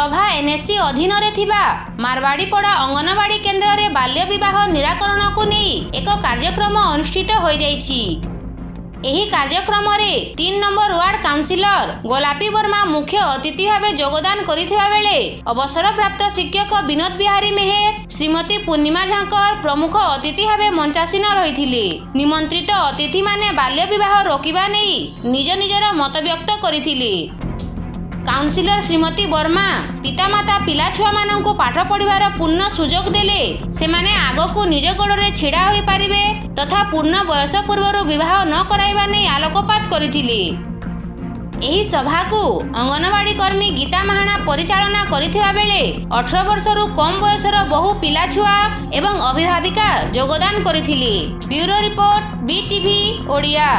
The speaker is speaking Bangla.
ପ୍ରଭା ଏନ୍ଏସି ଅଧୀନରେ ଥିବା ମାରବାଡ଼ିପଡ଼ା ଅଙ୍ଗନବାଡ଼ି କେନ୍ଦ୍ରରେ ବାଲ୍ୟ ବିବାହ ନିରାକରଣକୁ ନେଇ ଏକ କାର୍ଯ୍ୟକ୍ରମ ଅନୁଷ୍ଠିତ ହୋଇଯାଇଛି ଏହି କାର୍ଯ୍ୟକ୍ରମରେ তিন নম্বর ওয়ার্ড কাউন্সিলর গোলাপী বর্মা মুখ্য অতিথি ভাবে যোগদান করিথিবা বেলে অবসরপ্রাপ্ত শিক্ষক বিনোদ বিহারী মেহের শ্রীমতী পূর্ণিমা ঝাঙ্কর প্রমুখ অতিথি ভাবে মঞ্চাসীন রহিলে নিমন্ত্রিত অতিথি মানে বাল্য বিবাহ রোকিবা নেই নিজ নিজর মতব্যক্ত করিলে କାଉନସିଲର ଶ୍ରୀମତୀ ବର୍ମା ପିତାମାତା ପିଲାଛୁଆମାନଙ୍କୁ ପାଠ ପଢ଼ିବାର ପୂର୍ଣ୍ଣ ସୁଯୋଗ ଦେଲେ ସେମାନେ ଆଗକୁ ନିଜ ଗୋଡ଼ରେ ଛିଡ଼ା ହୋଇପାରିବେ ତଥା ପୂର୍ଣ୍ଣ ବୟସ ପୂର୍ବରୁ ବିବାହ ନ କରାଇବା ନେଇ ଆଲୋକପାତ କରିଥିଲେ ଏହି ସଭାକୁ ଅଙ୍ଗନବାଡ଼ି କର୍ମୀ ଗୀତା ମାହାଣା ପରିଚାଳନା କରିଥିବା ବେଳେ ଅଠର ବର୍ଷରୁ କମ୍ ବୟସର ବହୁ ପିଲାଛୁଆ ଏବଂ ଅଭିଭାବିକା ଯୋଗଦାନ କରିଥିଲେ ବ୍ୟୁରୋ ରିପୋର୍ଟ ବିଟିଭି ଓଡ଼ିଆ